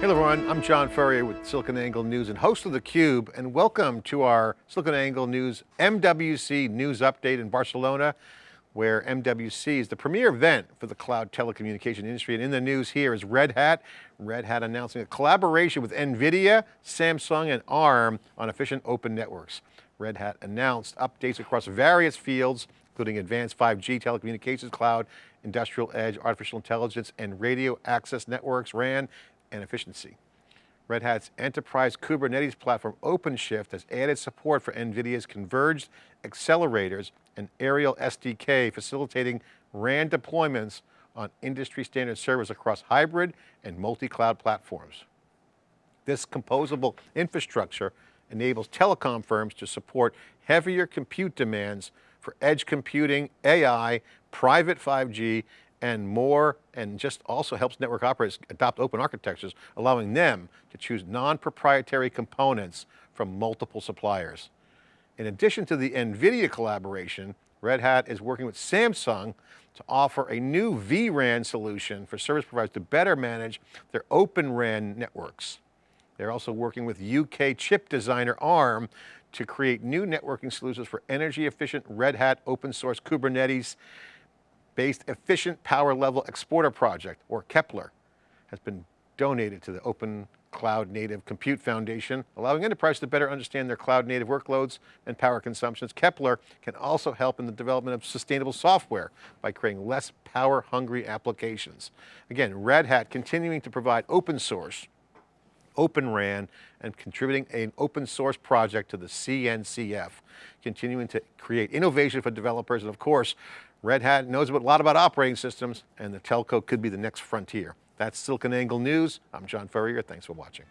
Hello everyone, I'm John Furrier with SiliconANGLE News and host of theCUBE and welcome to our SiliconANGLE News MWC News Update in Barcelona where MWC is the premier event for the cloud telecommunication industry. And in the news here is Red Hat. Red Hat announcing a collaboration with NVIDIA, Samsung, and ARM on efficient open networks. Red Hat announced updates across various fields, including advanced 5G telecommunications, cloud, industrial edge, artificial intelligence, and radio access networks, RAN, and efficiency. Red Hat's enterprise Kubernetes platform OpenShift has added support for NVIDIA's converged accelerators and Aerial SDK, facilitating RAN deployments on industry standard servers across hybrid and multi-cloud platforms. This composable infrastructure enables telecom firms to support heavier compute demands for edge computing, AI, private 5G, and more, and just also helps network operators adopt open architectures, allowing them to choose non-proprietary components from multiple suppliers. In addition to the NVIDIA collaboration, Red Hat is working with Samsung to offer a new vRAN solution for service providers to better manage their open RAN networks. They're also working with UK chip designer ARM to create new networking solutions for energy efficient Red Hat open source Kubernetes based Efficient Power Level Exporter Project, or Kepler, has been donated to the Open Cloud Native Compute Foundation, allowing enterprises to better understand their cloud native workloads and power consumptions. Kepler can also help in the development of sustainable software by creating less power hungry applications. Again, Red Hat continuing to provide open source, Open RAN, and contributing an open source project to the CNCF, continuing to create innovation for developers. And of course, Red Hat knows a lot about operating systems and the telco could be the next frontier. That's SiliconANGLE News. I'm John Furrier, thanks for watching.